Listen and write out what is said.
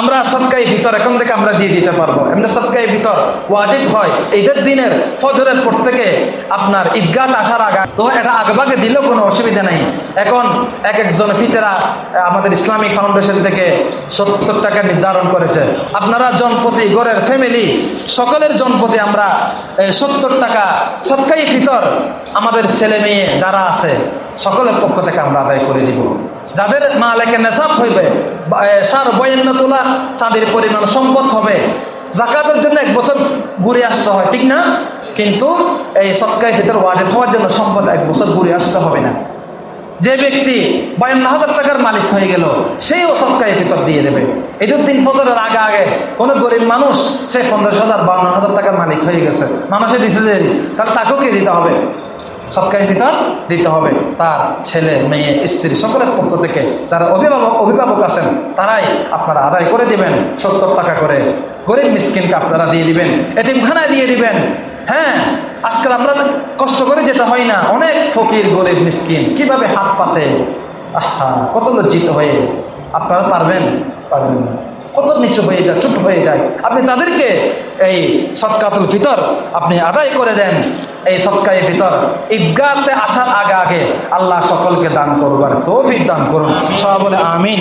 আমরা সৎকাই ভিতর, এখন থেকে আমরা দিয়ে দিতে পারব। এমনি সৎকাই ভিতর ওয়াজিব হয়। ঈদের দিনের ফজরের পর থেকে আপনার ঈদগাত আসার আগা তো এটা আগভাগে দিলেও কোনো অসুবিধা নেই। এখন এক একজন ফিতেরা আমাদের ইসলামিক ফাউন্ডেশন থেকে সত্তর টাকা নির্ধারণ করেছে। আপনারা জনপতি গড়ের ফ্যামিলি সকলের জনপতি আমরা সত্তর টাকা সৎকাই ফিতর আমাদের ছেলে মেয়ে যারা আছে, সকলের পক্ষ থেকে আমরা আদায় করে দিব। যাদের মালেকে নেশাব হইবে সার বয়ান্ন তোলা চাঁদের পরিমাণ সম্পদ হবে। জাকাতের জন্য এক বছর ঘুরে আসতে হয়, ঠিক না? কিন্তু এই সৎকায় ফিতর ওয়াজেব হওয়ার জন্য সম্পদ এক বছর ঘুরে আসতে হবে না। যে ব্যক্তি বায়ান্ন হাজার টাকার মালিক হয়ে গেল সেইও সৎকায় ফিতর দিয়ে দেবে। দিন ফজরের আগে আগে কোনো গরিব মানুষ, সে পঞ্চাশ হাজার, বাউন্ন হাজার টাকার মালিক হয়ে গেছে। মানুষে দিছে যে, তাহলে তাকেও কে দিতে হবে? সৎকায় ভিতর দিতে হবে। তার ছেলে, মেয়ে, স্ত্রী সকলের পক্ষ থেকে যারা অভিভাবক অভিভাবক আছেন, তারাই আপনারা আদায় করে দিবেন সত্তর টাকা করে। গরিব মিসকিনকে আপনারা দিয়ে দিবেন, এতিমখানায় দিয়ে দিবেন। হ্যাঁ আজকাল আমরা কষ্ট করে যেতে হয় না। অনেক ফকির, গরিব, মিসকিন কীভাবে হাত পাতে? আহা, কত লজ্জিত হয়ে। আপনারা পারবেন? পারবেন না। কত নিচু হয়ে যায়, চুপ হয়ে যায়। আপনি তাদেরকে এই সৎকাতুল ফিতর আপনি আদায় করে দেন এই সৎকাই ফিতর। ঈদগাতে আসার আগে আগে আল্লাহ সকলকে দান করবার তৌফিক দান করুন। সবাই বলে আমিন।